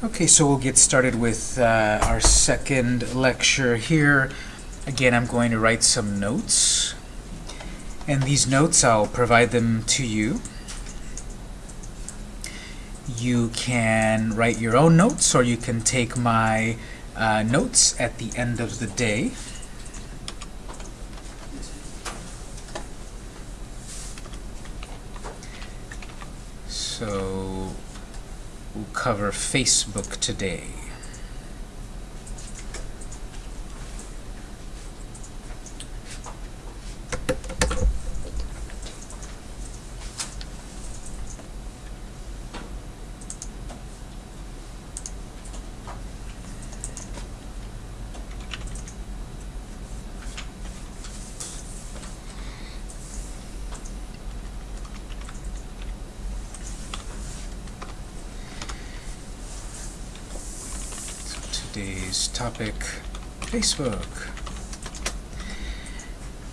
Okay, so we'll get started with uh, our second lecture here. Again, I'm going to write some notes. And these notes, I'll provide them to you. You can write your own notes, or you can take my uh, notes at the end of the day. So we'll cover Facebook today. So today's topic, Facebook.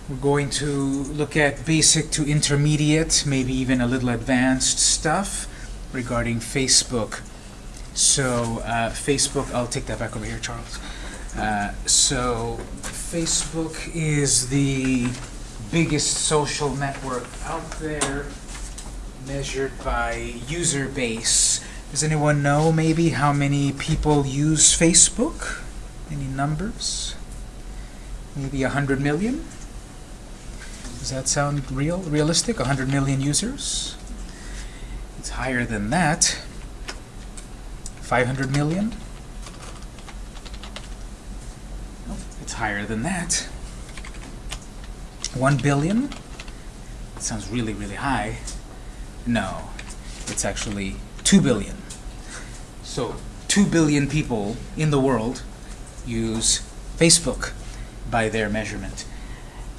We're going to look at basic to intermediate, maybe even a little advanced stuff regarding Facebook. So uh, Facebook, I'll take that back over here, Charles. Uh, so Facebook is the biggest social network out there measured by user base. Does anyone know maybe how many people use Facebook? Any numbers? Maybe a hundred million? Does that sound real, realistic? A hundred million users? It's higher than that. 500 million? It's higher than that. 1 billion? That sounds really, really high. No, it's actually 2 billion. So 2 billion people in the world use Facebook by their measurement.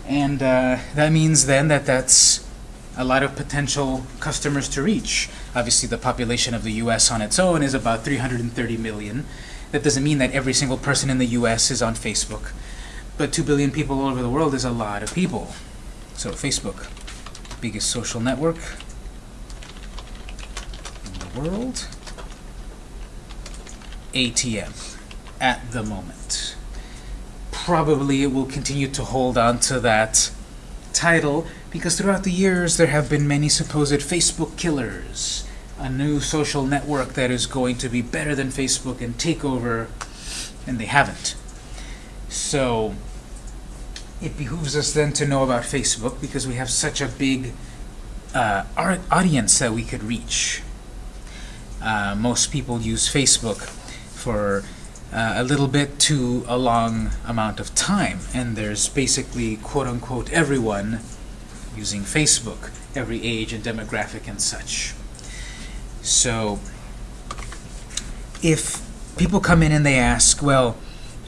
And uh, that means then that that's a lot of potential customers to reach. Obviously, the population of the US on its own is about 330 million. That doesn't mean that every single person in the US is on Facebook. But 2 billion people all over the world is a lot of people. So Facebook, biggest social network in the world. ATM at the moment. Probably it will continue to hold on to that title because throughout the years there have been many supposed Facebook killers. A new social network that is going to be better than Facebook and take over, and they haven't. So it behooves us then to know about Facebook because we have such a big uh, audience that we could reach. Uh, most people use Facebook for uh, a little bit to a long amount of time, and there's basically quote-unquote everyone using Facebook, every age and demographic and such. So if people come in and they ask, well,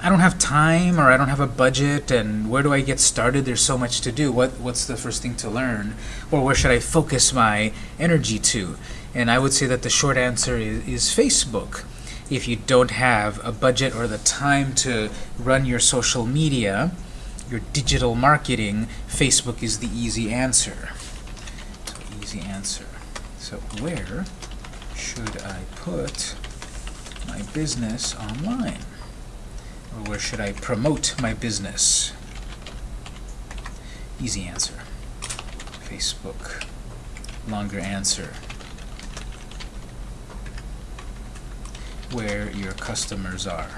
I don't have time or I don't have a budget and where do I get started? There's so much to do. What What's the first thing to learn? Or where should I focus my energy to? And I would say that the short answer is, is Facebook. If you don't have a budget or the time to run your social media, your digital marketing, Facebook is the easy answer. So easy answer. So where should I put my business online? Or where should I promote my business? Easy answer. Facebook. Longer answer. Where your customers are.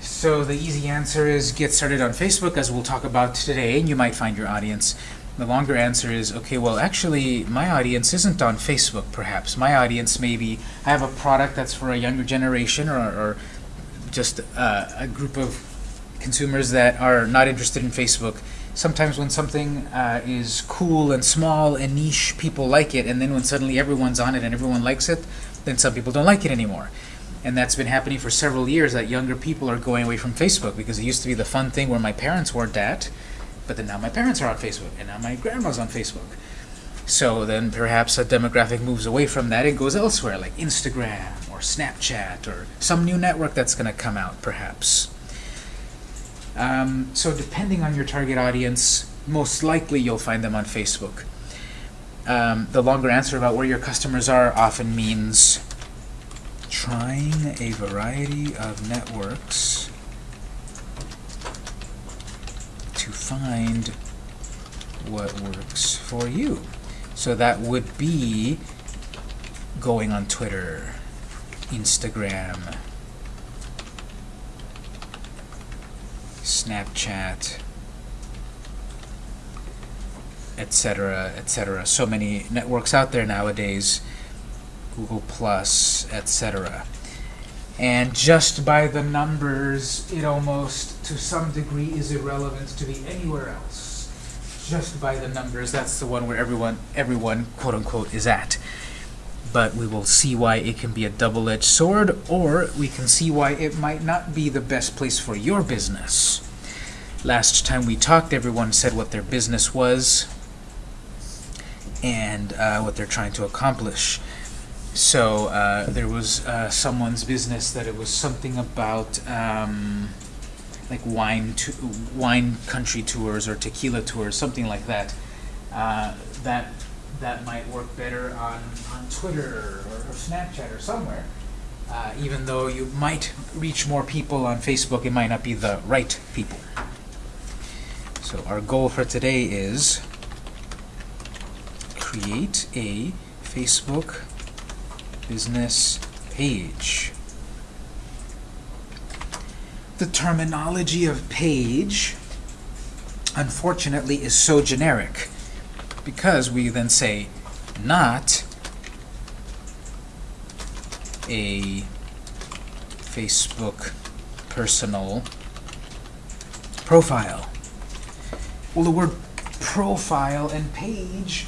So the easy answer is get started on Facebook, as we'll talk about today, and you might find your audience. The longer answer is, okay, well, actually, my audience isn't on Facebook, perhaps. My audience maybe, I have a product that's for a younger generation or, or just uh, a group of consumers that are not interested in Facebook. Sometimes when something uh, is cool and small and niche, people like it, and then when suddenly everyone's on it and everyone likes it, then some people don't like it anymore. And that's been happening for several years, that younger people are going away from Facebook because it used to be the fun thing where my parents weren't at, but then now my parents are on Facebook, and now my grandma's on Facebook. So then perhaps a demographic moves away from that and goes elsewhere, like Instagram or Snapchat or some new network that's going to come out, perhaps. Um, so depending on your target audience, most likely you'll find them on Facebook. um, the longer answer about where your customers are often means trying a variety of networks to find what works for you. So that would be going on Twitter, Instagram, Snapchat, etc., etc. So many networks out there nowadays, Google Plus, etc. And just by the numbers, it almost, to some degree, is irrelevant to be anywhere else. Just by the numbers, that's the one where everyone, everyone, quote unquote, is at. But we will see why it can be a double-edged sword, or we can see why it might not be the best place for your business. Last time we talked, everyone said what their business was and uh, what they're trying to accomplish. So uh, there was uh, someone's business that it was something about um, like wine wine country tours or tequila tours, something like that. Uh, that that might work better on on Twitter or, or Snapchat or somewhere. Uh, even though you might reach more people on Facebook, it might not be the right people. So our goal for today is create a Facebook business page. The terminology of page, unfortunately, is so generic because we then say not a Facebook personal profile. Well, the word profile and page,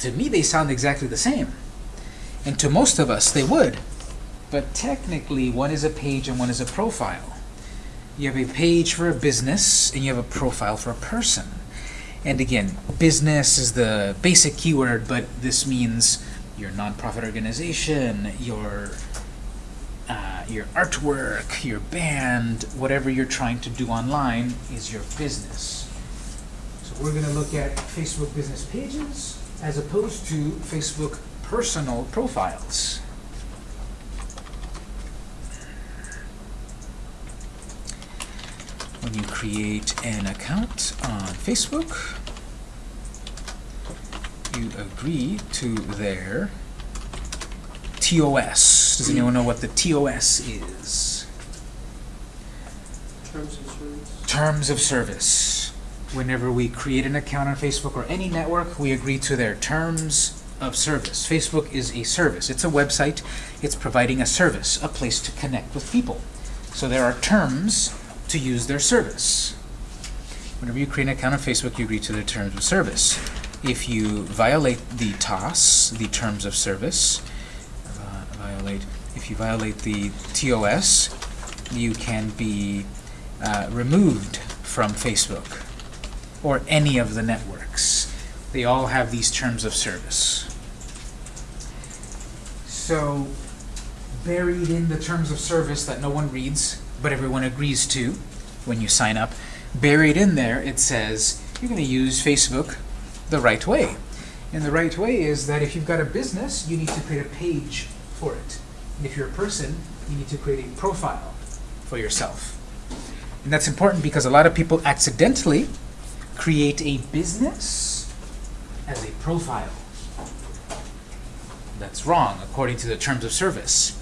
to me, they sound exactly the same. And to most of us, they would. But technically, one is a page and one is a profile. You have a page for a business, and you have a profile for a person. And again, business is the basic keyword, but this means your nonprofit organization, your uh, your artwork, your band, whatever you're trying to do online is your business. So we're going to look at Facebook business pages as opposed to Facebook personal profiles. When you create an account on Facebook, you agree to their TOS. Does anyone know what the TOS is? Terms of service. Terms of service. Whenever we create an account on Facebook or any network, we agree to their terms of service. Facebook is a service. It's a website. It's providing a service, a place to connect with people. So there are terms to use their service. Whenever you create an account on Facebook, you agree to their terms of service. If you violate the TOS, the terms of service, uh, violate, if you violate the TOS, you can be uh, removed from Facebook or any of the networks. They all have these terms of service. So, buried in the terms of service that no one reads, but everyone agrees to when you sign up, buried in there it says you're going to use Facebook the right way. And the right way is that if you've got a business, you need to create a page for it. And if you're a person, you need to create a profile for yourself. And that's important because a lot of people accidentally create a business as a profile. That's wrong according to the terms of service.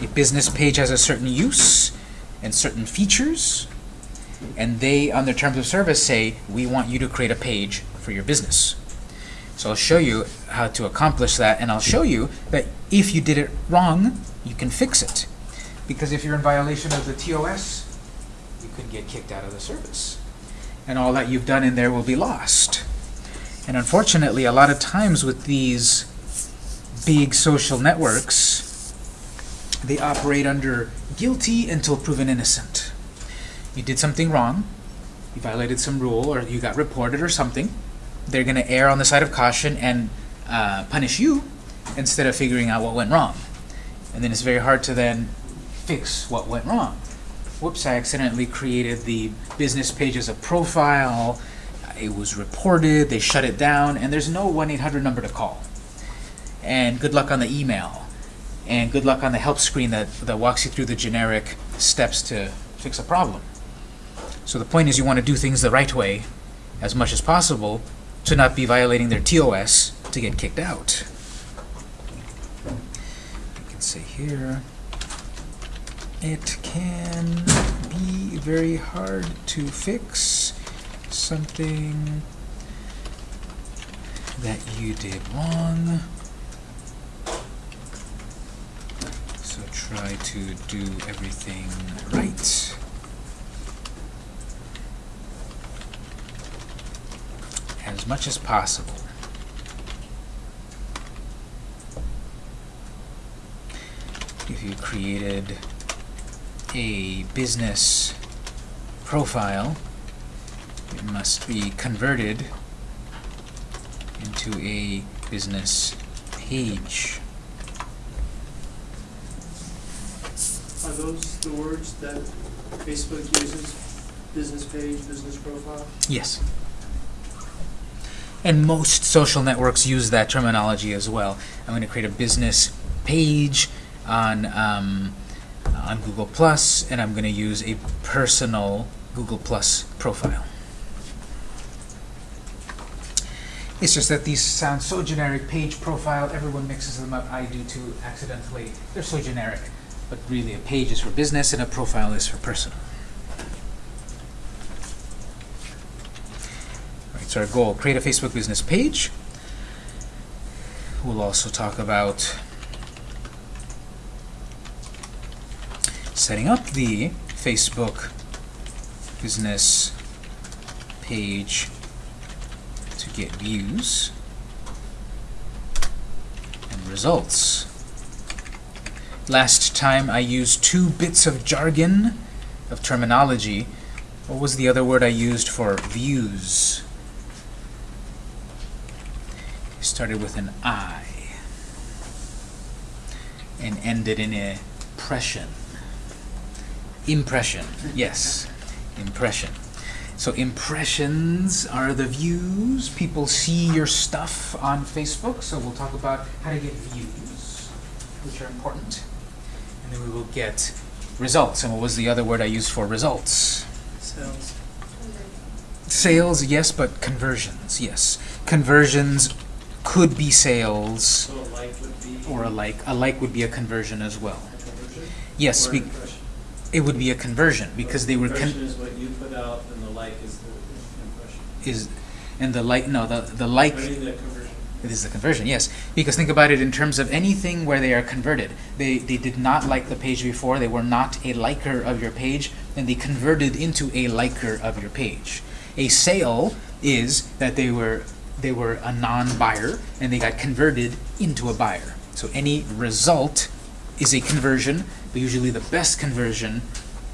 A business page has a certain use and certain features, and they, on their terms of service, say, we want you to create a page for your business. So I'll show you how to accomplish that, and I'll show you that if you did it wrong, you can fix it. Because if you're in violation of the TOS, you could get kicked out of the service. And all that you've done in there will be lost. And unfortunately, a lot of times with these big social networks, they operate under guilty until proven innocent. You did something wrong, you violated some rule, or you got reported or something, they're going to err on the side of caution and uh, punish you instead of figuring out what went wrong. And then it's very hard to then fix what went wrong. Whoops, I accidentally created the business page as a profile. it was reported, they shut it down, and there's no 1-800 number to call. And good luck on the email. And good luck on the help screen that, that walks you through the generic steps to fix a problem. So the point is you want to do things the right way as much as possible to not be violating their TOS to get kicked out. You can say here, it can be very hard to fix something that you did wrong. So try to do everything right. As much as possible. If you created a business profile, it must be converted into a business page. Are those the words that Facebook uses? Business page, business profile? Yes. And most social networks use that terminology as well. I'm going to create a business page on um, on Google Plus, and I'm going to use a personal Google Plus profile. It's just that these sound so generic. Page profile, everyone mixes them up. I do too, accidentally. They're so generic. But really, a page is for business, and a profile is for personal. Right, so our goal, create a Facebook business page. We'll also talk about setting up the Facebook business page to get views and results. Last time I used two bits of jargon, of terminology. What was the other word I used for views? It started with an I and ended in a impression. Impression, yes, impression. So impressions are the views. People see your stuff on Facebook, so we'll talk about how to get views, which are important. And then we will get results. And what was the other word I used for results? Sales. Sales, yes, but conversions, yes. Conversions could be sales, So a like would be. or a like. A like would be a conversion as well. a conversion? Yes, Or be- impression? it would be a conversion because they were con is what you put out, and the like is the impression. is and the like no the the like It is the conversion, yes. Because think about it in terms of anything where they are converted. They, they did not like the page before, they were not a liker of your page, and they converted into a liker of your page. A sale is that they were they were a non-buyer and they got converted into a buyer. So any result is a conversion, but usually the best conversion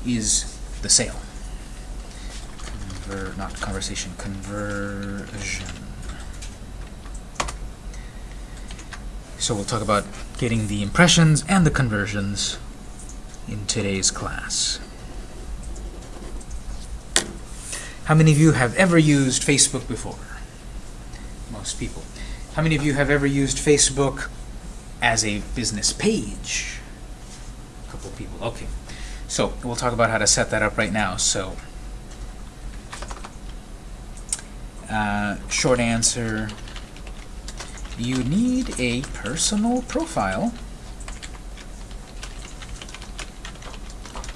is the sale. Conver not conversation, conversion. So we'll talk about getting the impressions and the conversions in today's class. How many of you have ever used Facebook before? Most people. How many of you have ever used Facebook as a business page? A couple of people. Okay. So we'll talk about how to set that up right now. So uh, short answer, you need a personal profile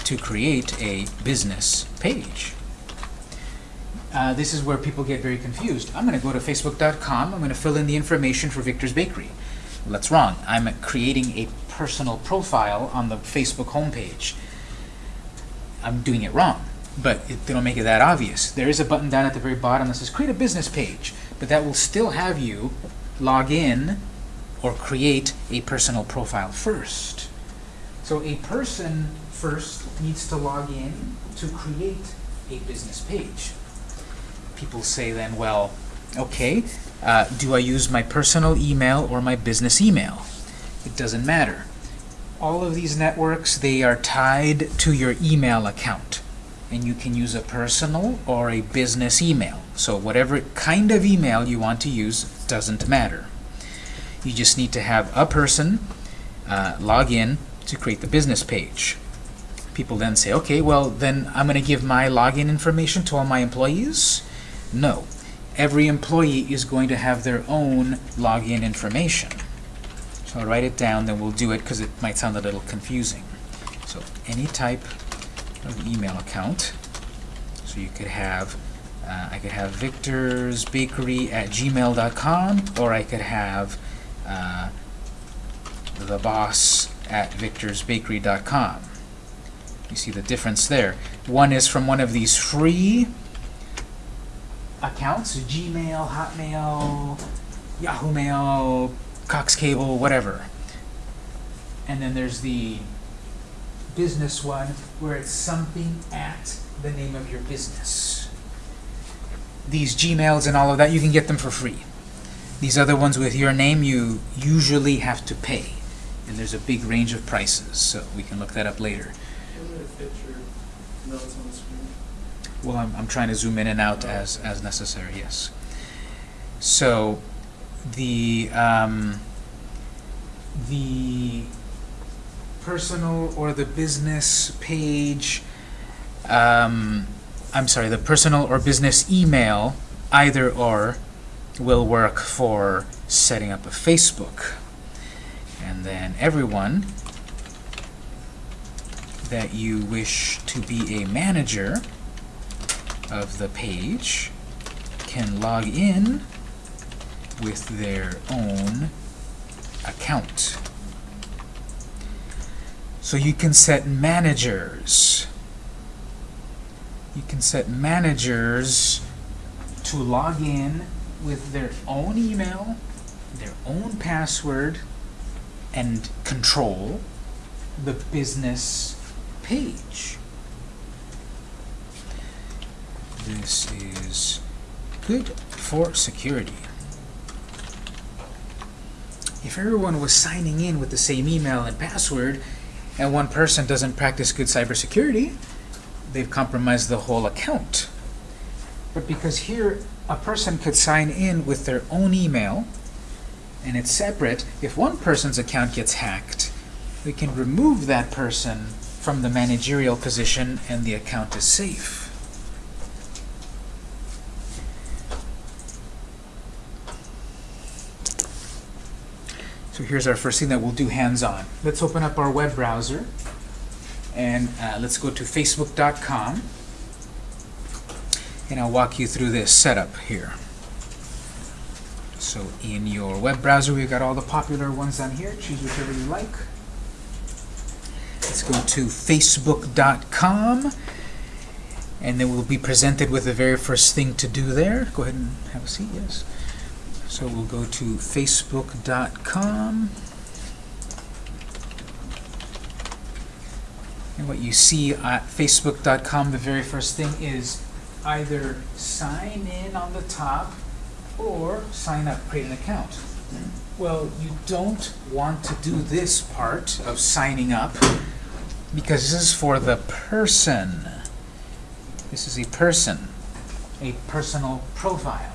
to create a business page. Uh, this is where people get very confused. I'm going to go to facebook.com. I'm going to fill in the information for Victor's Bakery. That's wrong. I'm creating a personal profile on the Facebook homepage. I'm doing it wrong, but it, they don't make it that obvious. There is a button down at the very bottom that says create a business page, but that will still have you log in or create a personal profile first. So a person first needs to log in to create a business page. People say then, well, okay, uh, do I use my personal email or my business email? It doesn't matter. All of these networks, they are tied to your email account. and you can use a personal or a business email. So whatever kind of email you want to use doesn't matter. You just need to have a person uh, log in to create the business page. People then say, okay, well, then I'm going to give my login information to all my employees? No. Every employee is going to have their own login information. So I'll write it down, then we'll do it because it might sound a little confusing. So any type of email account. So you could have, uh, I could have victorsbakery at gmail.com, or I could have uh, the boss at victorsbakery.com. You see the difference there. One is from one of these free accounts, Gmail, Hotmail, Yahoo Mail, Cox Cable, whatever. And then there's the business one where it's something at the name of your business. These Gmails and all of that, you can get them for free. These other ones with your name, you usually have to pay. And there's a big range of prices, so we can look that up later. I'm gonna fit your notes on the screen. Well, I'm, I'm trying to zoom in and out as, as necessary, yes. So, the, um, the personal or the business page, um, I'm sorry, the personal or business email, either or, will work for setting up a Facebook. And then everyone that you wish to be a manager of the page can log in with their own account. So you can set managers. You can set managers to log in with their own email, their own password, and control the business page. This is good for security. If everyone was signing in with the same email and password, and one person doesn't practice good cybersecurity, they've compromised the whole account. But because here a person could sign in with their own email, and it's separate, if one person's account gets hacked, we can remove that person from the managerial position and the account is safe. So here's our first thing that we'll do hands-on. Let's open up our web browser and uh, let's go to facebook.com and I'll walk you through this setup here. So in your web browser, we've got all the popular ones on here. Choose whichever you like. Let's go to facebook.com and then we'll be presented with the very first thing to do there. Go ahead and have a seat, yes. So we'll go to facebook.com and what you see at facebook.com, the very first thing is either sign in on the top or sign up, create an account. Well, you don't want to do this part of signing up because this is for the person. This is a person, a personal profile.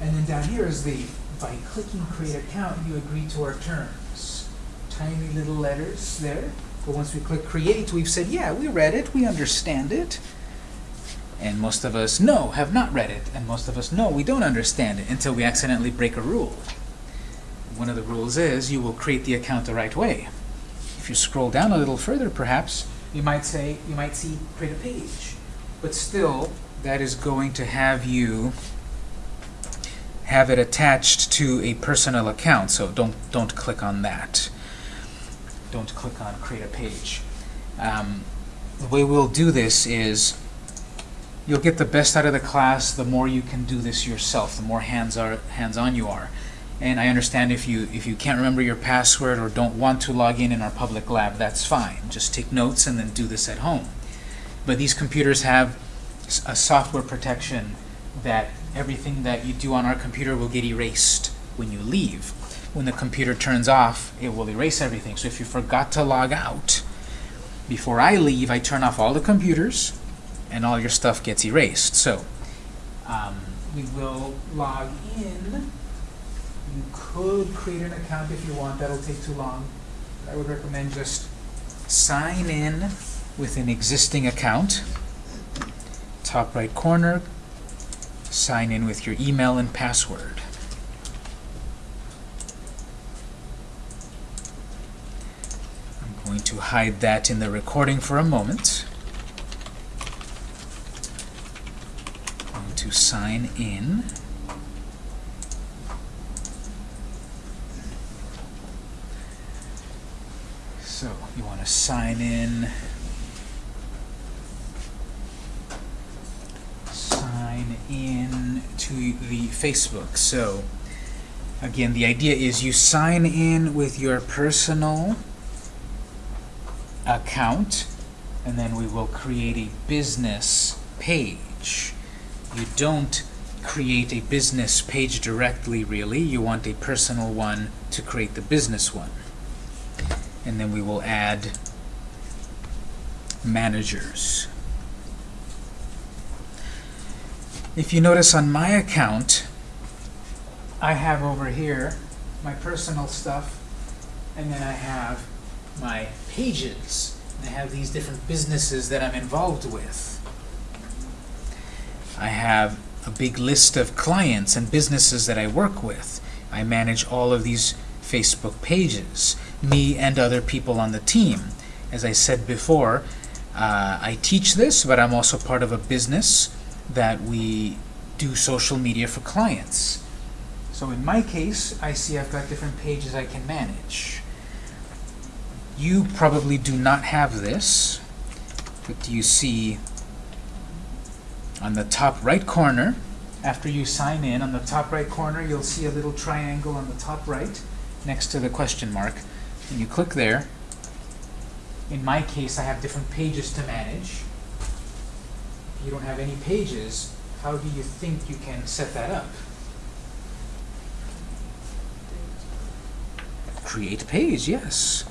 And then down here is the, by clicking create account, you agree to our terms. Tiny little letters there. But once we click create, we've said, yeah, we read it, we understand it. And most of us, no, have not read it. And most of us, no, we don't understand it until we accidentally break a rule. One of the rules is you will create the account the right way. If you scroll down a little further, perhaps, you might say, you might see create a page. But still, that is going to have you have it attached to a personal account, so don't don't click on that. Don't click on create a page. Um, the way we'll do this is you'll get the best out of the class the more you can do this yourself, the more hands are hands-on you are. And I understand if you if you can't remember your password or don't want to log in in our public lab, that's fine. Just take notes and then do this at home. But these computers have a software protection that everything that you do on our computer will get erased when you leave. When the computer turns off, it will erase everything. So if you forgot to log out, before I leave, I turn off all the computers, and all your stuff gets erased. So um, we will log in. You could create an account if you want. That'll take too long. I would recommend just sign in with an existing account. Top right corner, sign in with your email and password. I'm going to hide that in the recording for a moment. I'm Going to sign in. So you want to sign in. Sign in to the Facebook. So again, the idea is you sign in with your personal account, and then we will create a business page. You don't create a business page directly, really. You want a personal one to create the business one. And then we will add managers. If you notice on my account, I have over here my personal stuff, and then I have my pages. I have these different businesses that I'm involved with. I have a big list of clients and businesses that I work with. I manage all of these Facebook pages, me and other people on the team. As I said before, uh, I teach this, but I'm also part of a business that we do social media for clients. So in my case, I see I've got different pages I can manage. You probably do not have this, but you see on the top right corner, after you sign in, on the top right corner, you'll see a little triangle on the top right next to the question mark. And you click there. In my case, I have different pages to manage. If you don't have any pages, how do you think you can set that up? Create page, yes.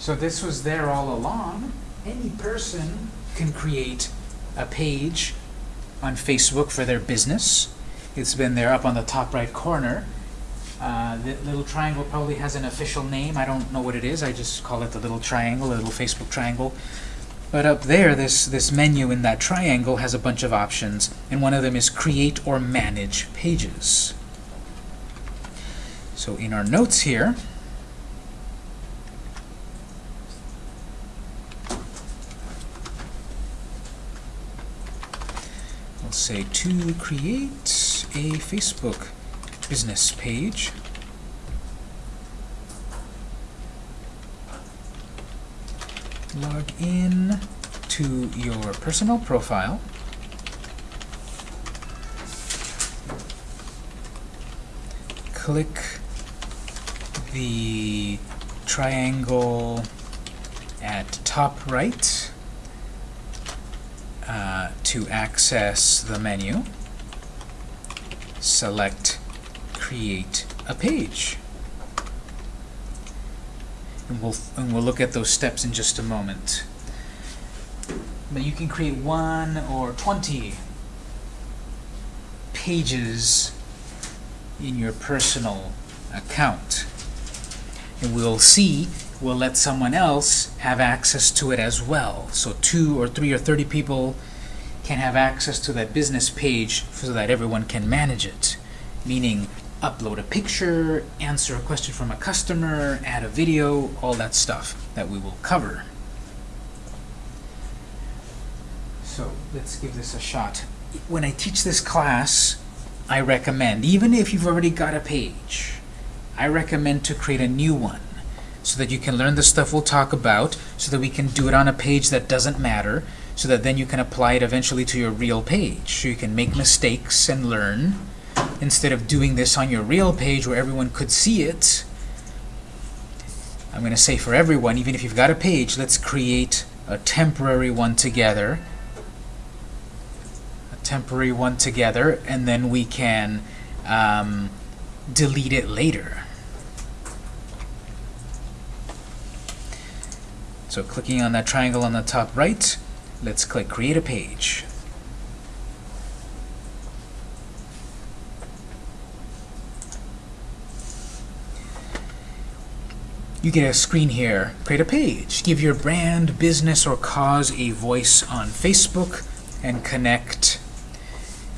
So this was there all along. Any person can create a page on Facebook for their business. It's been there up on the top right corner. Uh, the little triangle probably has an official name. I don't know what it is. I just call it the little triangle, the little Facebook triangle. But up there, this, this menu in that triangle has a bunch of options, and one of them is Create or Manage Pages. So in our notes here, We'll say to create a Facebook business page. Log in to your personal profile. Click the triangle at top right uh, to access the menu, select Create a Page. And we'll, and we'll look at those steps in just a moment. But you can create one or 20 pages in your personal account. And we'll see will let someone else have access to it as well. So two or three or 30 people can have access to that business page so that everyone can manage it. Meaning upload a picture, answer a question from a customer, add a video, all that stuff that we will cover. So let's give this a shot. When I teach this class, I recommend, even if you've already got a page, I recommend to create a new one so that you can learn the stuff we'll talk about, so that we can do it on a page that doesn't matter, so that then you can apply it eventually to your real page. So you can make mistakes and learn, instead of doing this on your real page where everyone could see it. I'm going to say for everyone, even if you've got a page, let's create a temporary one together. A temporary one together, and then we can um, delete it later. So clicking on that triangle on the top right, let's click Create a Page. You get a screen here, create a page, give your brand, business, or cause a voice on Facebook, and connect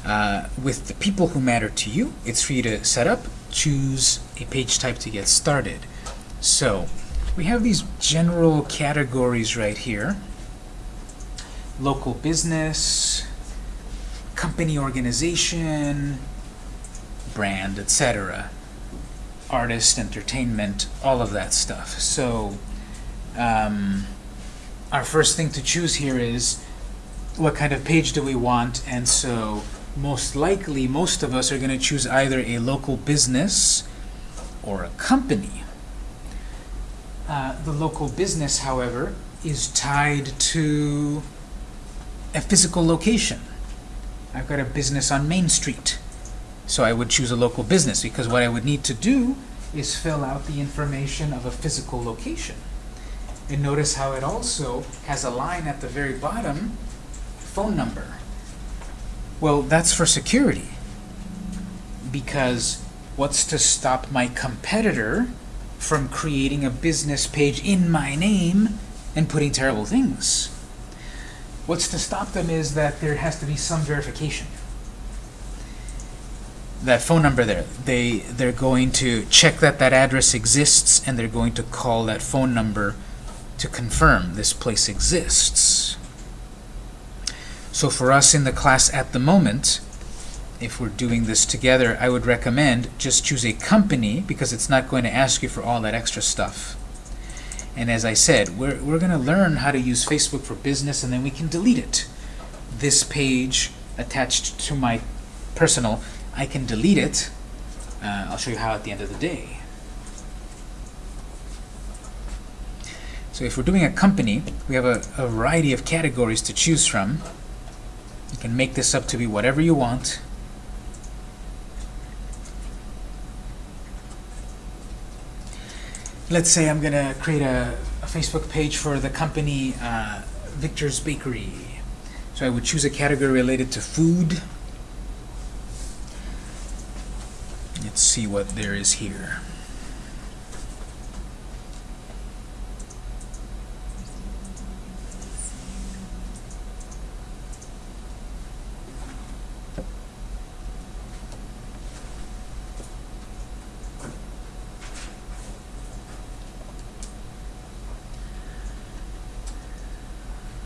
uh, with the people who matter to you. It's free to set up, choose a page type to get started. So we have these general categories right here. Local business, company organization, brand, etc. Artist, entertainment, all of that stuff. So, um, our first thing to choose here is what kind of page do we want, and so most likely most of us are going to choose either a local business or a company. Uh, the local business, however, is tied to a physical location. I've got a business on Main Street, so I would choose a local business because what I would need to do is fill out the information of a physical location. And notice how it also has a line at the very bottom, phone number. Well, that's for security. Because what's to stop my competitor from creating a business page in my name and putting terrible things? What's to stop them is that there has to be some verification. That phone number there, they, they're going to check that that address exists and they're going to call that phone number to confirm this place exists. So for us in the class at the moment, if we're doing this together, I would recommend just choose a company because it's not going to ask you for all that extra stuff. And as I said, we're, we're going to learn how to use Facebook for business and then we can delete it. This page attached to my personal, I can delete it. Uh, I'll show you how at the end of the day. So if we're doing a company, we have a, a variety of categories to choose from. You can make this up to be whatever you want. Let's say I'm going to create a, a Facebook page for the company uh, Victor's Bakery. So I would choose a category related to food. Let's see what there is here.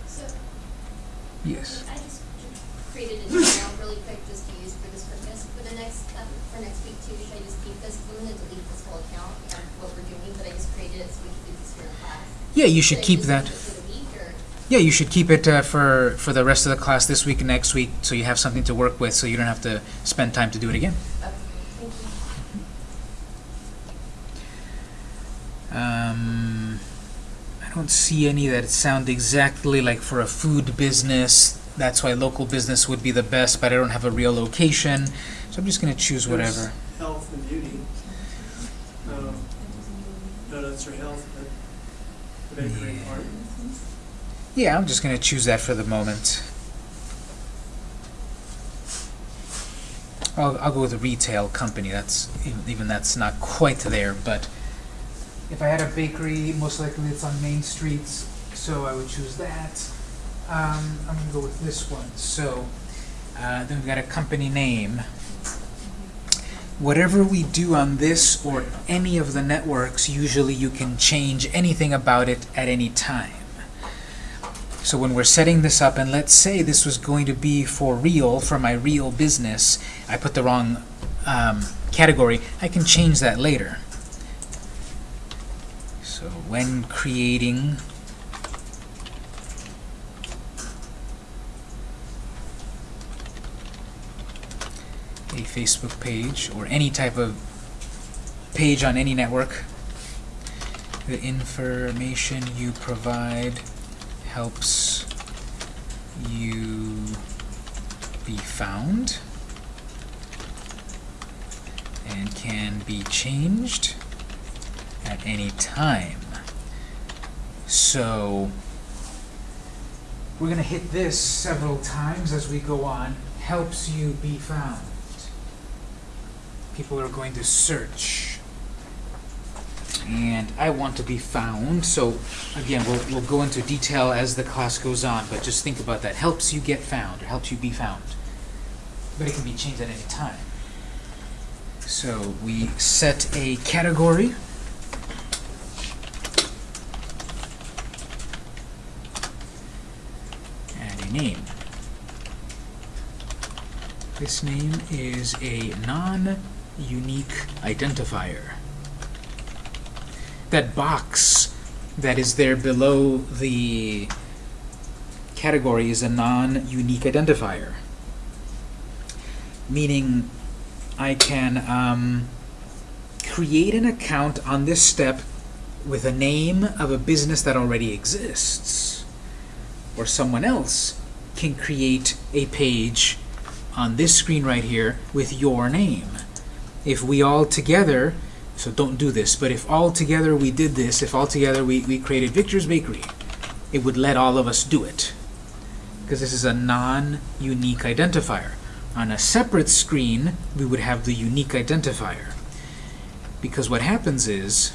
So, Yes. I just created email really quick just to use for this purpose. For the next, um, for next week too, should I just keep this? I'm gonna delete this whole account of what we're doing, but I just created it so we can do this here in class. Yeah, you should keep that. keep it For the week or? Yeah, you should keep it uh, for for the rest of the class this week and next week, so you have something to work with, so you don't have to spend time to do it again. Okay, thank you. Um, I don't see any that sound exactly like for a food business. That's why local business would be the best, but I don't have a real location, so I'm just going to choose There's whatever. Health and beauty. Um, No, that's for health, but the bakery Yeah. part. Yeah, I'm just going to choose that for the moment. I'll, I'll go with a retail company. That's even, even that's not quite there, but if I had a bakery, most likely it's on Main Street, so I would choose that. Um, I'm going to go with this one. So uh, then we've got a company name. Whatever we do on this or any of the networks, usually you can change anything about it at any time. So when we're setting this up, and let's say this was going to be for real, for my real business, I put the wrong um, category, I can change that later. So when creating a Facebook page or any type of page on any network, the information you provide helps you be found and can be changed at any time. So we're going to hit this several times as we go on. Helps you be found. People are going to search. And I want to be found, so again, we'll, we'll go into detail as the class goes on, but just think about that. Helps you get found, or helps you be found. But it can be changed at any time. So we set a category. And a name. This name is a non-unique identifier. That box that is there below the category is a non-unique identifier. Meaning I can um, create an account on this step with a name of a business that already exists. Or someone else can create a page on this screen right here with your name. If we all together, so don't do this, but if all together we did this, if all together we, we created Victor's Bakery, it would let all of us do it. Because this is a non-unique identifier. On a separate screen, we would have the unique identifier. Because what happens is,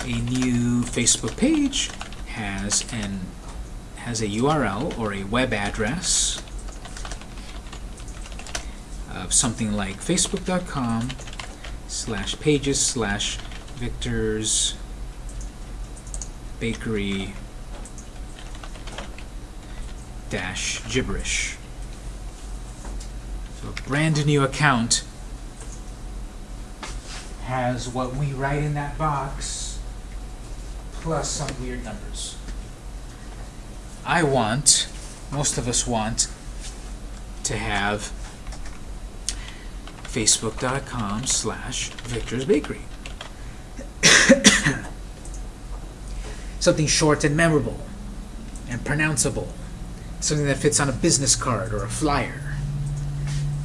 a new Facebook page has an has a URL or a web address of something like facebook.com slash pages slash victor's bakery dash gibberish. So a brand new account has what we write in that box plus some weird numbers. I want, most of us want, to have facebook.com slash Victor's Bakery. Something short and memorable and pronounceable. Something that fits on a business card or a flyer.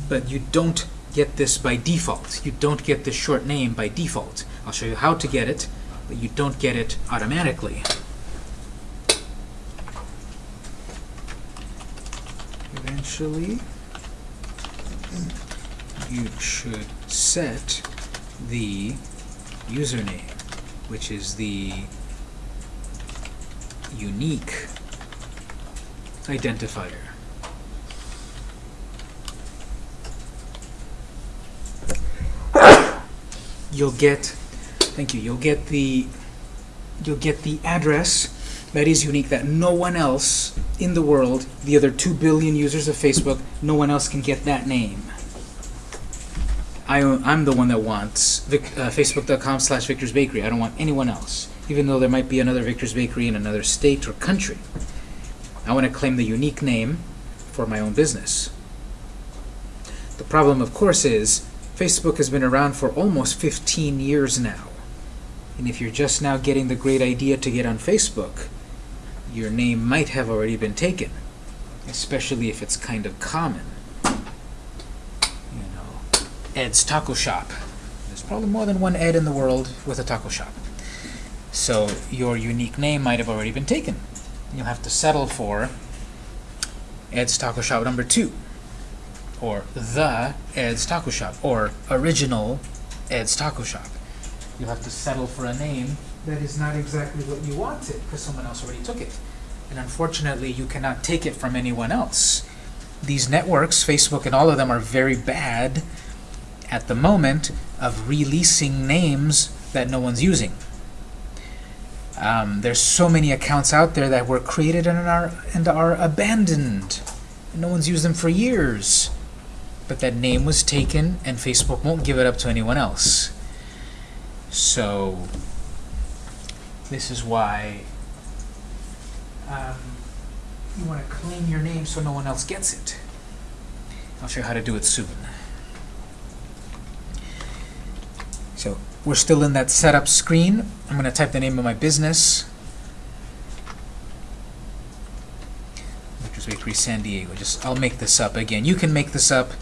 But you don't get this by default. You don't get this short name by default. I'll show you how to get it, but you don't get it automatically. Eventually, you should set the username, which is the unique identifier. You'll get, thank you, you'll get the, you'll get the address that is unique that no one else in the world, the other 2 billion users of Facebook, no one else can get that name. I, am the one that wants uh, Facebook.com slash Victor's Bakery. I don't want anyone else, even though there might be another Victor's Bakery in another state or country. I want to claim the unique name for my own business. The problem, of course, is Facebook has been around for almost 15 years now. And if you're just now getting the great idea to get on Facebook, your name might have already been taken, especially if it's kind of common. Ed's Taco Shop. There's probably more than one Ed in the world with a taco shop. So your unique name might have already been taken. You'll have to settle for Ed's Taco Shop number two, or the Ed's Taco Shop, or original Ed's Taco Shop. You'll have to settle for a name that is not exactly what you wanted because someone else already took it. And unfortunately, you cannot take it from anyone else. These networks, Facebook and all of them, are very bad at the moment of releasing names that no one's using. Um, there's so many accounts out there that were created and are, and are abandoned. No one's used them for years. But that name was taken, and Facebook won't give it up to anyone else. So this is why um, you want to claim your name so no one else gets it. I'll show you how to do it soon. So we're still in that setup screen. I'm going to type the name of my business. Victor's Bakery San Diego. Just I'll make this up again. You can make this up.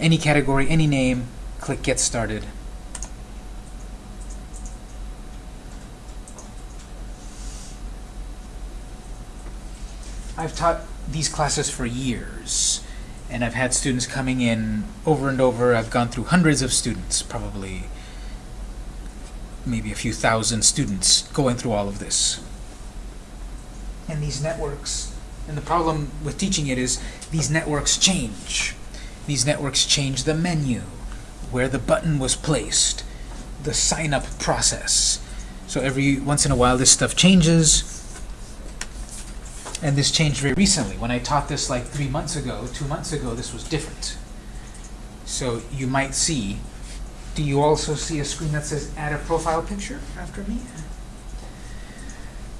Any category, any name. Click Get Started. I've taught these classes for years, and I've had students coming in over and over. I've gone through hundreds of students, probably maybe a few thousand students going through all of this. And these networks, and the problem with teaching it is these networks change. These networks change the menu, where the button was placed, the sign-up process. So every once in a while this stuff changes, and this changed very recently. When I taught this like three months ago, two months ago, this was different. So you might see, do you also see a screen that says add a profile picture after me?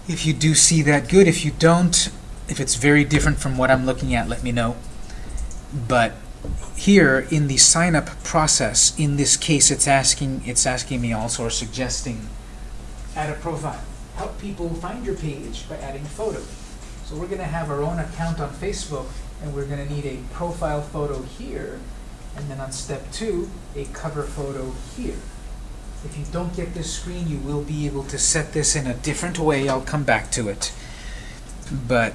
If you do see that, good. If you don't, if it's very different from what I'm looking at, let me know. But here in the sign up process, in this case, it's asking, it's asking me also or suggesting add a profile. Help people find your page by adding a photo. So we're going to have our own account on Facebook, and we're going to need a profile photo here, and then on step two, a cover photo here. If you don't get this screen, you will be able to set this in a different way. I'll come back to it. But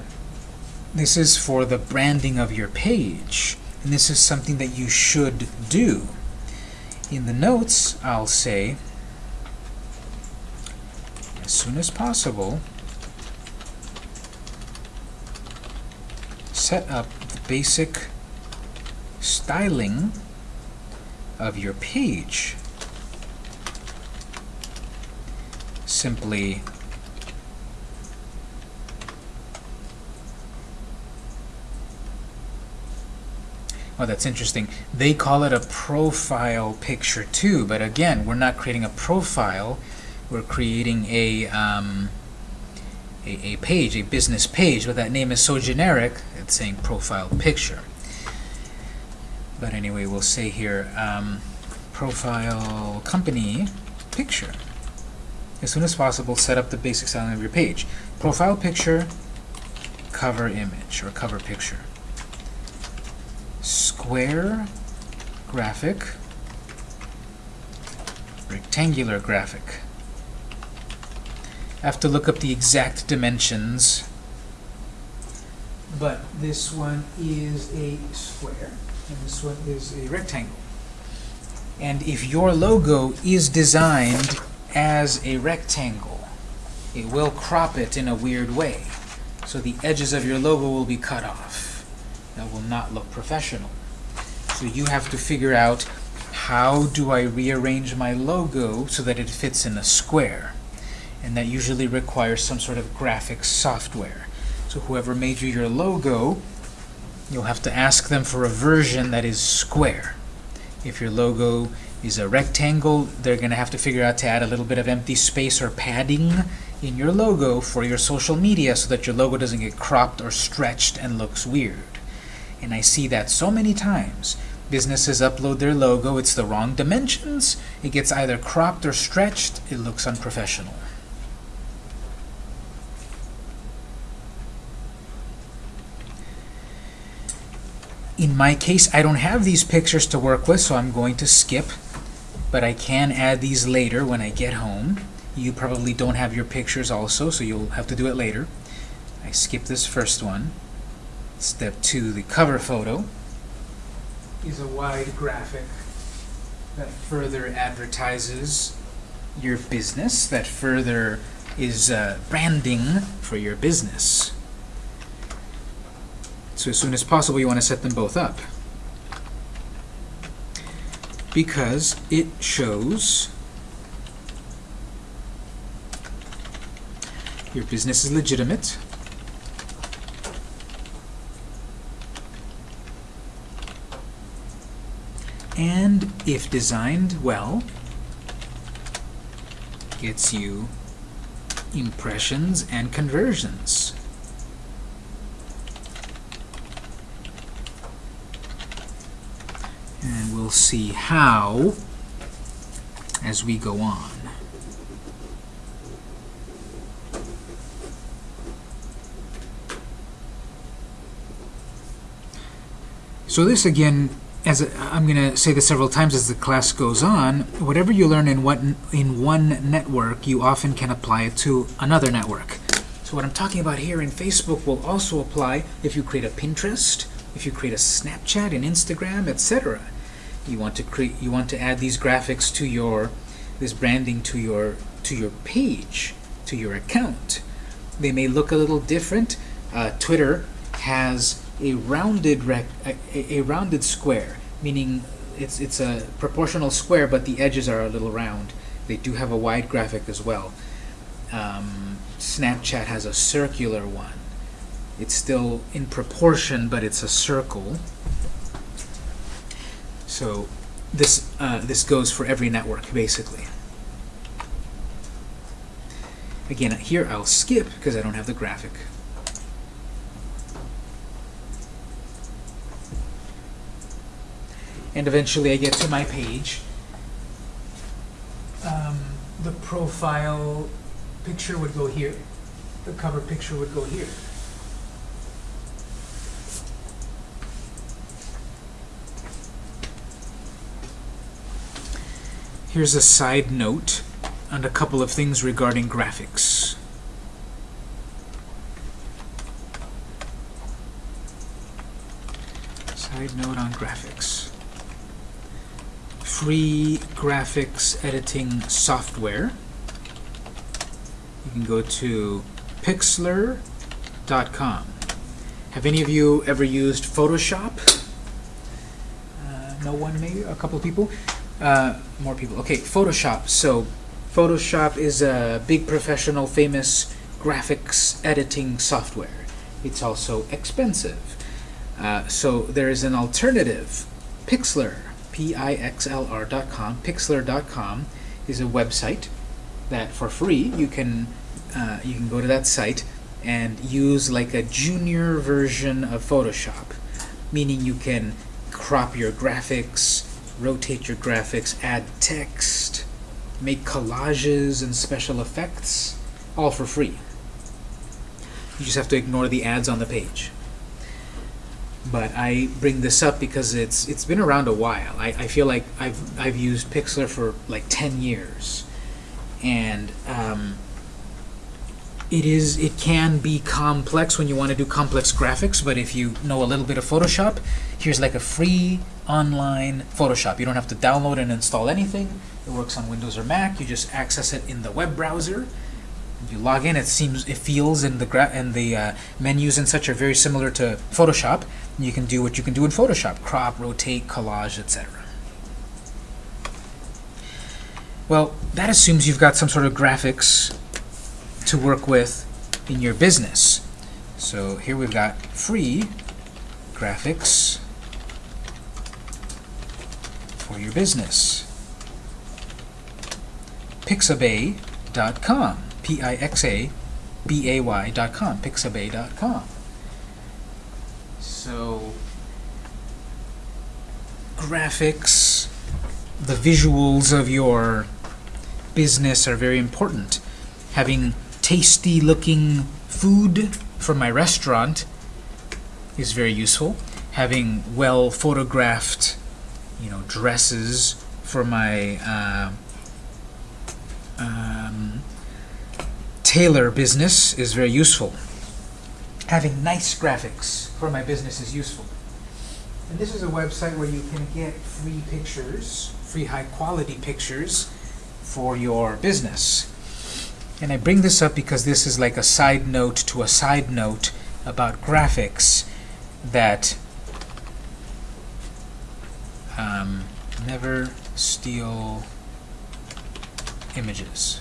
this is for the branding of your page, and this is something that you should do. In the notes, I'll say, as soon as possible, set up the basic styling of your page. Simply Oh, that's interesting. They call it a profile picture too, but again, we're not creating a profile. We're creating a um, a, a page, a business page, but that name is so generic, it's saying profile picture. But anyway, we'll say here, um, profile company picture. As soon as possible, set up the basic styling of your page. Profile picture, cover image, or cover picture. Square graphic, rectangular graphic. I have to look up the exact dimensions. But this one is a square, and this one is a rectangle. And if your logo is designed as a rectangle, it will crop it in a weird way. So the edges of your logo will be cut off. That will not look professional. So you have to figure out how do I rearrange my logo so that it fits in a square and that usually requires some sort of graphic software. So whoever made you your logo, you'll have to ask them for a version that is square. If your logo is a rectangle, they're going to have to figure out to add a little bit of empty space or padding in your logo for your social media so that your logo doesn't get cropped or stretched and looks weird. And I see that so many times. Businesses upload their logo, it's the wrong dimensions, it gets either cropped or stretched, it looks unprofessional. In my case, I don't have these pictures to work with, so I'm going to skip. But I can add these later when I get home. You probably don't have your pictures also, so you'll have to do it later. I skip this first one. Step two, the cover photo is a wide graphic that further advertises your business, that further is uh, branding for your business. So as soon as possible, you want to set them both up. Because it shows your business is legitimate. And if designed well, gets you impressions and conversions. And we'll see how as we go on. So this again, as I'm going to say this several times as the class goes on, whatever you learn in one, in one network, you often can apply it to another network. So what I'm talking about here in Facebook will also apply if you create a Pinterest, if you create a Snapchat, an Instagram, etc. You want to create, you want to add these graphics to your this branding to your to your page, to your account. They may look a little different. Uh, Twitter has a rounded rec a, a- rounded square, meaning it's it's a proportional square, but the edges are a little round. They do have a wide graphic as well. Um, Snapchat has a circular one. It's still in proportion, but it's a circle. So this uh, this goes for every network basically. Again, here I'll skip because I don't have the graphic. And eventually I get to my page. Um, the profile picture would go here. The cover picture would go here. Here's a side note on a couple of things regarding graphics. Side note on graphics. Free graphics editing software. You can go to pixlr.com. Have any of you ever used Photoshop? Uh, no one, maybe? A couple of people? Uh, more people. Okay, Photoshop. So, Photoshop is a big professional, famous graphics editing software. It's also expensive. Uh, so, there is an alternative. Pixlr, P-I-X-L-R dot com. Pixlr.com is a website that for free you can uh, you can go to that site and use like a junior version of Photoshop, meaning you can crop your graphics, rotate your graphics, add text, make collages and special effects, all for free. You just have to ignore the ads on the page. But I bring this up because it's it's been around a while. I, I feel like I've I've used Pixlr for like 10 years. And um, it is it can be complex when you want to do complex graphics, but if you know a little bit of Photoshop, here's like a free online Photoshop. You don't have to download and install anything. It works on Windows or Mac. You just access it in the web browser. You log in. It seems it feels and the and the uh, menus and such are very similar to Photoshop. You can do what you can do in Photoshop: crop, rotate, collage, etc. Well, that assumes you've got some sort of graphics to work with in your business. So here we've got free graphics for your business. Pixabay.com. P-I-X-A-B-A-Y.com. Pixabay.com. So graphics, the visuals of your business are very important. Having tasty looking food from my restaurant is very useful. Having well photographed, you know, dresses for my uh, um, tailor business is very useful. Having nice graphics for my business is useful. And this is a website where you can get free pictures, free high quality pictures for your business. And I bring this up because this is like a side note to a side note about graphics that um, never steal images.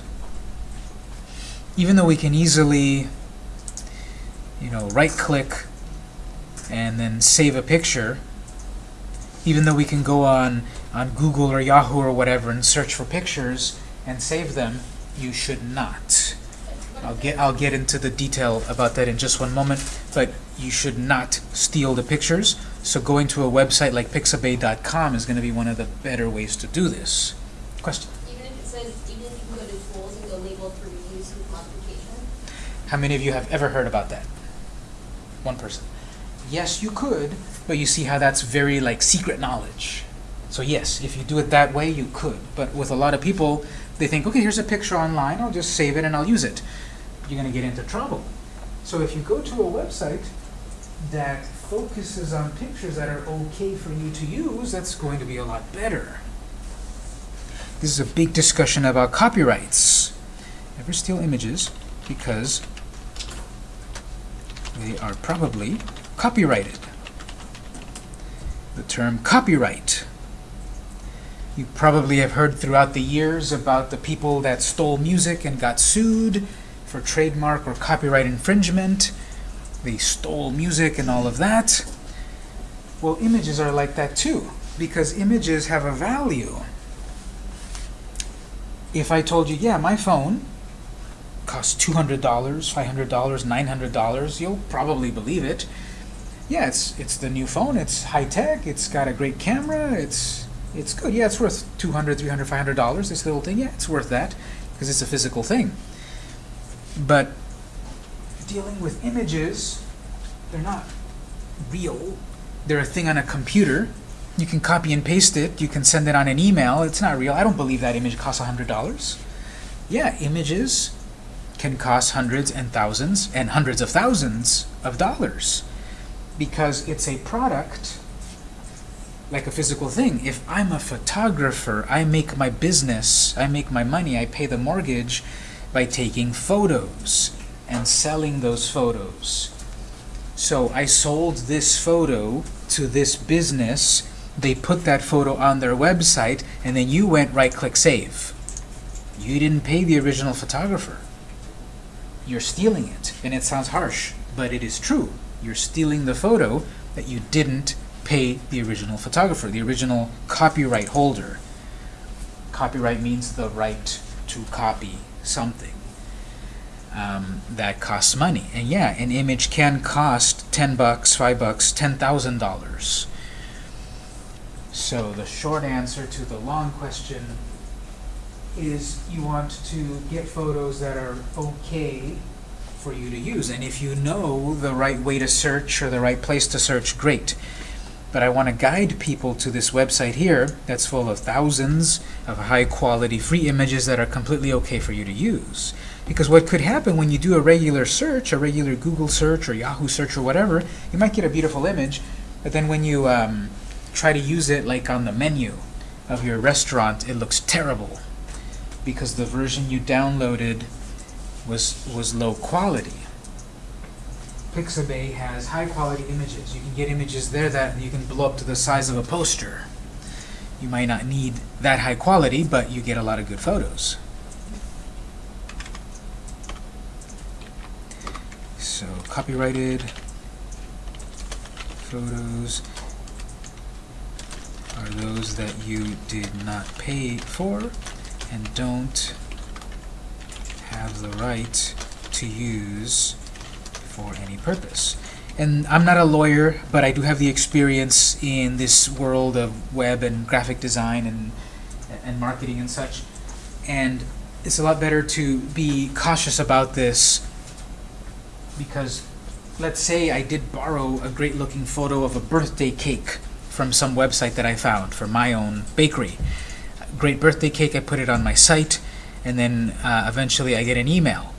Even though we can easily, you know, right-click and then save a picture, even though we can go on, on Google or Yahoo or whatever and search for pictures and save them, you should not. I'll get I'll get into the detail about that in just one moment, but you should not steal the pictures. So going to a website like Pixabay.com is going to be one of the better ways to do this. Question. Even if it says, even if you can go to tools and go label for reuse with modification, How many of you have ever heard about that? One person. Yes, you could, but you see how that's very like secret knowledge. So yes, if you do it that way, you could. But with a lot of people, they think, okay, here's a picture online, I'll just save it and I'll use it. You're going to get into trouble. So if you go to a website that focuses on pictures that are okay for you to use, that's going to be a lot better. This is a big discussion about copyrights. Never steal images because they are probably copyrighted. The term copyright. You probably have heard throughout the years about the people that stole music and got sued for trademark or copyright infringement. They stole music and all of that. Well, images are like that too, because images have a value. If I told you, yeah, my phone costs $200, $500, $900, you'll probably believe it. Yeah, it's it's the new phone, it's high tech, it's got a great camera, it's it's good. Yeah, it's worth $200, $300, 500 dollars this little thing. Yeah, it's worth that because it's a physical thing. But dealing with images, they're not real. They're a thing on a computer. You can copy and paste it. You can send it on an email. It's not real. I don't believe that image costs $100. Yeah, images can cost hundreds and thousands and hundreds of thousands of dollars because it's a product like a physical thing. If I'm a photographer, I make my business, I make my money, I pay the mortgage by taking photos and selling those photos. So I sold this photo to this business, they put that photo on their website, and then you went right-click save. You didn't pay the original photographer. You're stealing it, and it sounds harsh, but it is true. You're stealing the photo that you didn't pay the original photographer, the original copyright holder. Copyright means the right to copy something. Um, that costs money. And yeah, an image can cost 10 bucks, 5 bucks, $10,000. So the short answer to the long question is you want to get photos that are okay for you to use. And if you know the right way to search or the right place to search, great. But I want to guide people to this website here that's full of thousands of high-quality free images that are completely okay for you to use. Because what could happen when you do a regular search, a regular Google search or Yahoo search or whatever, you might get a beautiful image, but then when you um, try to use it like on the menu of your restaurant, it looks terrible because the version you downloaded was, was low quality. Pixabay has high quality images. You can get images there that you can blow up to the size of a poster. You might not need that high quality, but you get a lot of good photos. So copyrighted photos are those that you did not pay for and don't have the right to use for any purpose. And I'm not a lawyer, but I do have the experience in this world of web and graphic design and, and marketing and such. And it's a lot better to be cautious about this because let's say I did borrow a great looking photo of a birthday cake from some website that I found for my own bakery. Great birthday cake, I put it on my site, and then uh, eventually I get an email.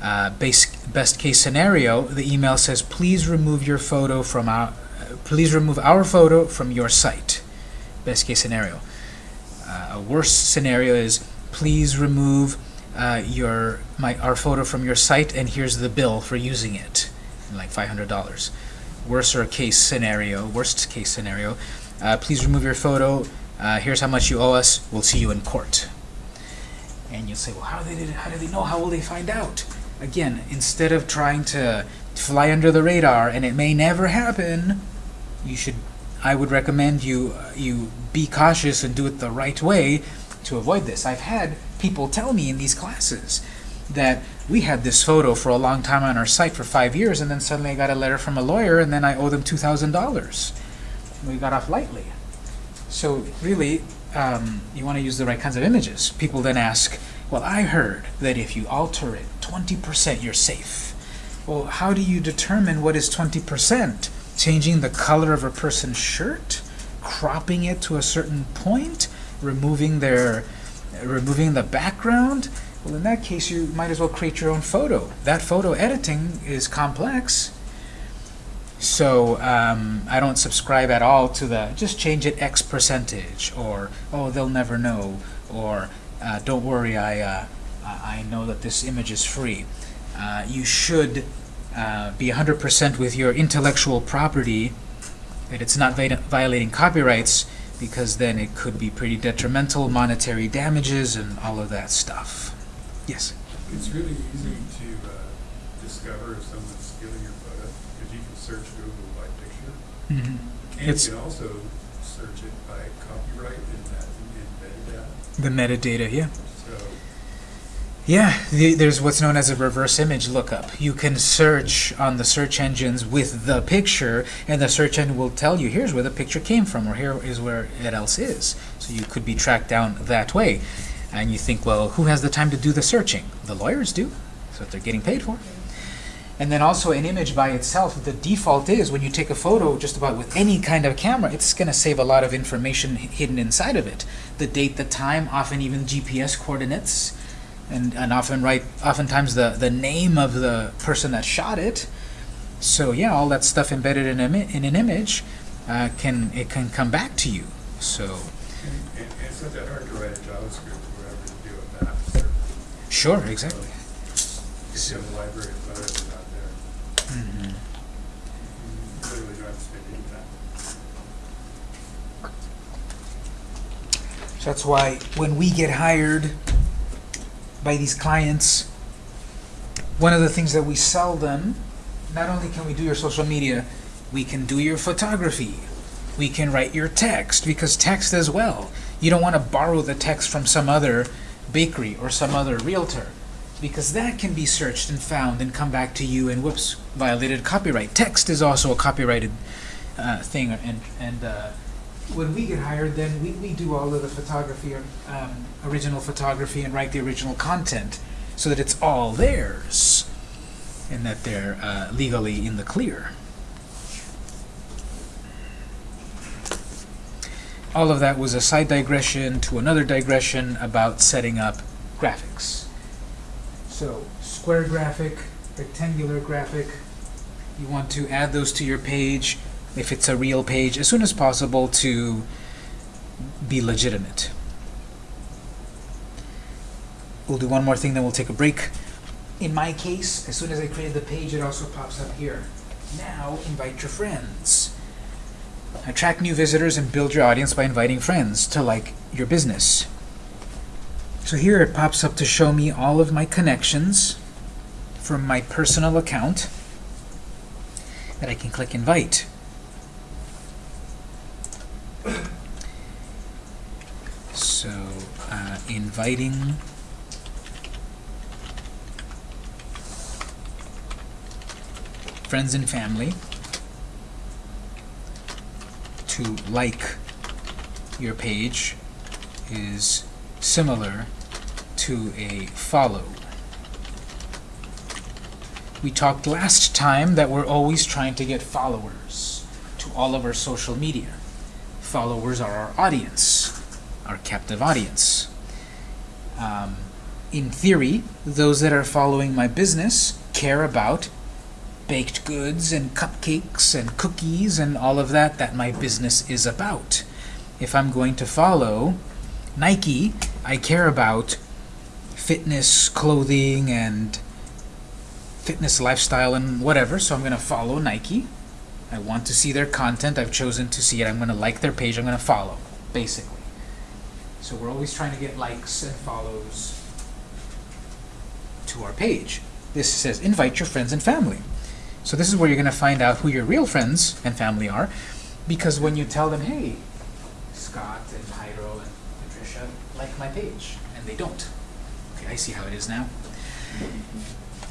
Uh, base, best case scenario, the email says, please remove your photo from our, uh, please remove our photo from your site. Best case scenario. Uh, a worse scenario is, please remove uh, your my our photo from your site, and here's the bill for using it, like $500. Worser case scenario, worst case scenario, uh, please remove your photo. Uh, here's how much you owe us. We'll see you in court. And you'll say, well, how did, they, how do they know? How will they find out? Again, instead of trying to fly under the radar, and it may never happen, you should, I would recommend you, uh, you be cautious and do it the right way to avoid this. I've had people tell me in these classes that we had this photo for a long time on our site for five years, and then suddenly I got a letter from a lawyer, and then I owe them $2,000. We got off lightly. So really, um, you want to use the right kinds of images. People then ask, well, I heard that if you alter it 20%, you're safe. Well, how do you determine what is 20%? Changing the color of a person's shirt? Cropping it to a certain point? Removing their, removing the background? Well, in that case, you might as well create your own photo. That photo editing is complex. So um, I don't subscribe at all to the just change it X percentage or oh they'll never know or uh, don't worry, I, uh, I know that this image is free. Uh, you should uh, be 100% with your intellectual property, that it's not violating copyrights, because then it could be pretty detrimental, monetary damages, and all of that stuff. Yes? It's really easy to uh, discover if someone's stealing your photo, because you can search Google by picture. Mm-hmm. And It's- you can also search it by copyright in that, in metadata. The metadata, yeah. Yeah, the, there's what's known as a reverse image lookup. You can search on the search engines with the picture, and the search engine will tell you, here's where the picture came from, or here is where it else is. So you could be tracked down that way. And you think, well, who has the time to do the searching? The lawyers do. That's what they're getting paid for. And then also an image by itself, the default is when you take a photo just about with any kind of camera, it's going to save a lot of information hidden inside of it. The date, the time, often even GPS coordinates, and, and often right, oftentimes the, the name of the person that shot it. So yeah, all that stuff embedded in, a, in an image uh, can it can come back to you. So and, and and it's not that hard to write a JavaScript or whatever to do a map sure, exactly. If you have a library of photos out there, Mhm. you literally don't have to spend any time. So that's why when we get hired by these clients, one of the things that we sell them, not only can we do your social media, we can do your photography. We can write your text, because text as well. You don't want to borrow the text from some other bakery or some other realtor, because that can be searched and found and come back to you and whoops, violated copyright. Text is also a copyrighted uh, thing, and, and uh, when we get hired, then we, we do all of the photography, um, original photography, and write the original content so that it's all theirs and that they're uh, legally in the clear. All of that was a side digression to another digression about setting up graphics. So, square graphic, rectangular graphic, you want to add those to your page if it's a real page as soon as possible to be legitimate. We'll do one more thing, then we'll take a break. In my case, as soon as I created the page, it also pops up here. Now, invite your friends. Attract new visitors and build your audience by inviting friends to like your business. So here it pops up to show me all of my connections from my personal account that I can click invite. So, uh, inviting friends and family to like your page is similar to a follow. We talked last time that we're always trying to get followers to all of our social media. Followers are our audience, our captive audience. Um, in theory, those that are following my business care about baked goods and cupcakes and cookies and all of that that my business is about. If I'm going to follow Nike, I care about fitness, clothing, and fitness lifestyle and whatever, so I'm going to follow Nike. I want to see their content. I've chosen to see it. I'm going to like their page. I'm going to follow, basically. So we're always trying to get likes and follows to our page. This says invite your friends and family. So this is where you're going to find out who your real friends and family are, because when you tell them, hey, Scott and Hydro and Patricia like my page, and they don't. Okay, I see how it is now.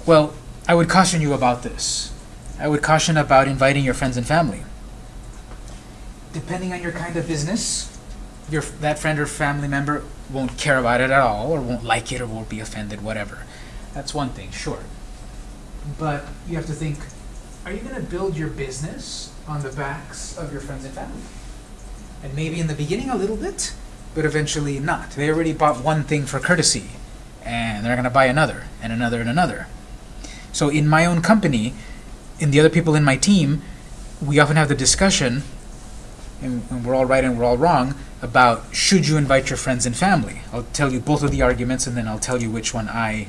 Well, I would caution you about this. I would caution about inviting your friends and family. Depending on your kind of business, your that friend or family member won't care about it at all, or won't like it, or won't be offended, whatever. That's one thing, sure. But you have to think, are you going to build your business on the backs of your friends and family? And maybe in the beginning a little bit, but eventually not. They already bought one thing for courtesy, and they're going to buy another, and another, and another. So in my own company, in the other people in my team, we often have the discussion, and, and we're all right and we're all wrong about should you invite your friends and family. I'll tell you both of the arguments and then I'll tell you which one I,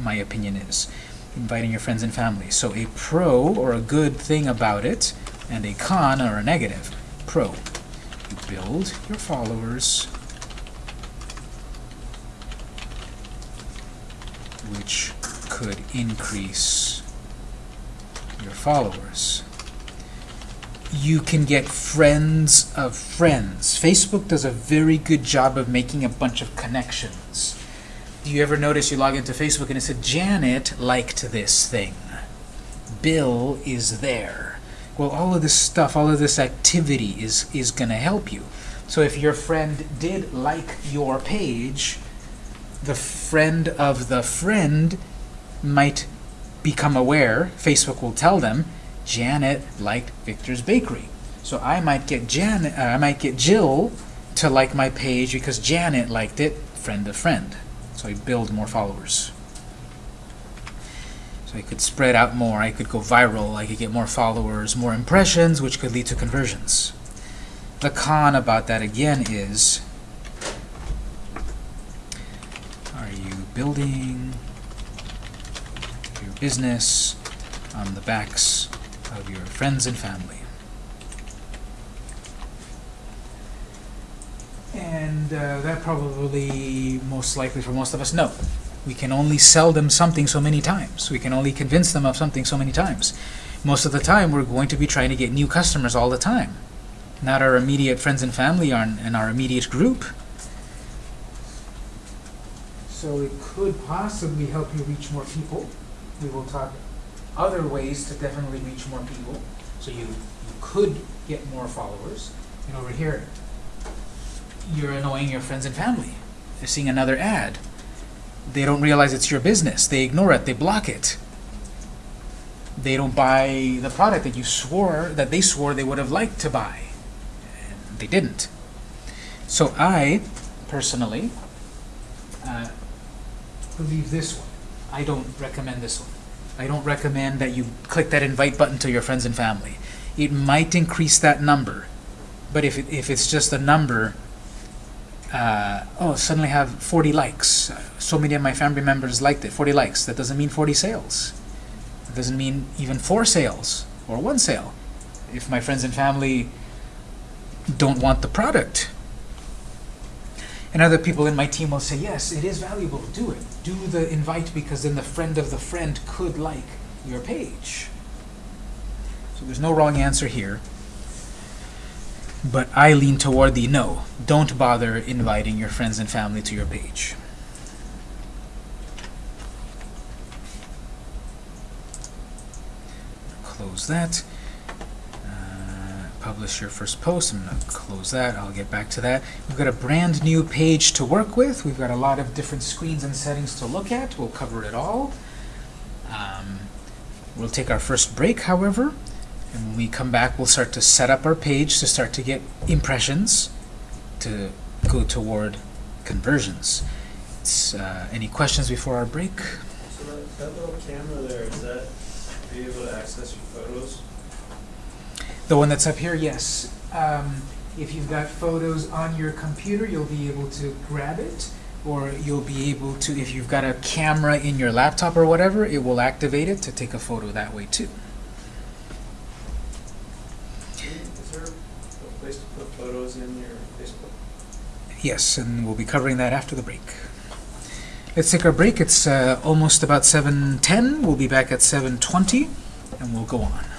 my opinion is. Inviting your friends and family. So a pro or a good thing about it and a con or a negative. Pro. You build your followers which could increase followers. You can get friends of friends. Facebook does a very good job of making a bunch of connections. Do you ever notice you log into Facebook and it said, Janet liked this thing. Bill is there. Well, all of this stuff, all of this activity is, is going to help you. So if your friend did like your page, the friend of the friend might become aware, Facebook will tell them, Janet liked Victor's Bakery. So I might get Janet, uh, I might get Jill to like my page because Janet liked it, friend of friend. So I build more followers. So I could spread out more, I could go viral, I could get more followers, more impressions, which could lead to conversions. The con about that again is are you building business on the backs of your friends and family? And uh, that probably, most likely for most of us, no. We can only sell them something so many times. We can only convince them of something so many times. Most of the time, we're going to be trying to get new customers all the time. Not our immediate friends and family in our immediate group. So it could possibly help you reach more people. We will talk other ways to definitely reach more people. So you, you could get more followers. And over here, you're annoying your friends and family. They're seeing another ad. They don't realize it's your business. They ignore it. They block it. They don't buy the product that you swore, that they swore they would have liked to buy. And they didn't. So I, personally, uh, believe this one. I don't recommend this one. I don't recommend that you click that invite button to your friends and family. It might increase that number, but if, it, if it's just a number, uh, oh, suddenly have 40 likes. So many of my family members liked it. 40 likes. That doesn't mean 40 sales. It doesn't mean even four sales or one sale. If my friends and family don't want the product, and other people in my team will say, yes, it is valuable, do it. Do the invite because then the friend of the friend could like your page. So there's no wrong answer here. But I lean toward the no. Don't bother inviting your friends and family to your page. Close that. Publish your first post. I'm going to close that. I'll get back to that. We've got a brand new page to work with. We've got a lot of different screens and settings to look at. We'll cover it all. Um, we'll take our first break, however. And when we come back, we'll start to set up our page to start to get impressions to go toward conversions. Uh, any questions before our break? So that, that little camera there, is that, able to access? The one that's up here, yes. Um, if you've got photos on your computer, you'll be able to grab it, or you'll be able to, if you've got a camera in your laptop or whatever, it will activate it to take a photo that way too. Is there a place to put photos in your Facebook? Yes, and we'll be covering that after the break. Let's take our break. It's uh, almost about 7.10. We'll be back at 7.20, and we'll go on.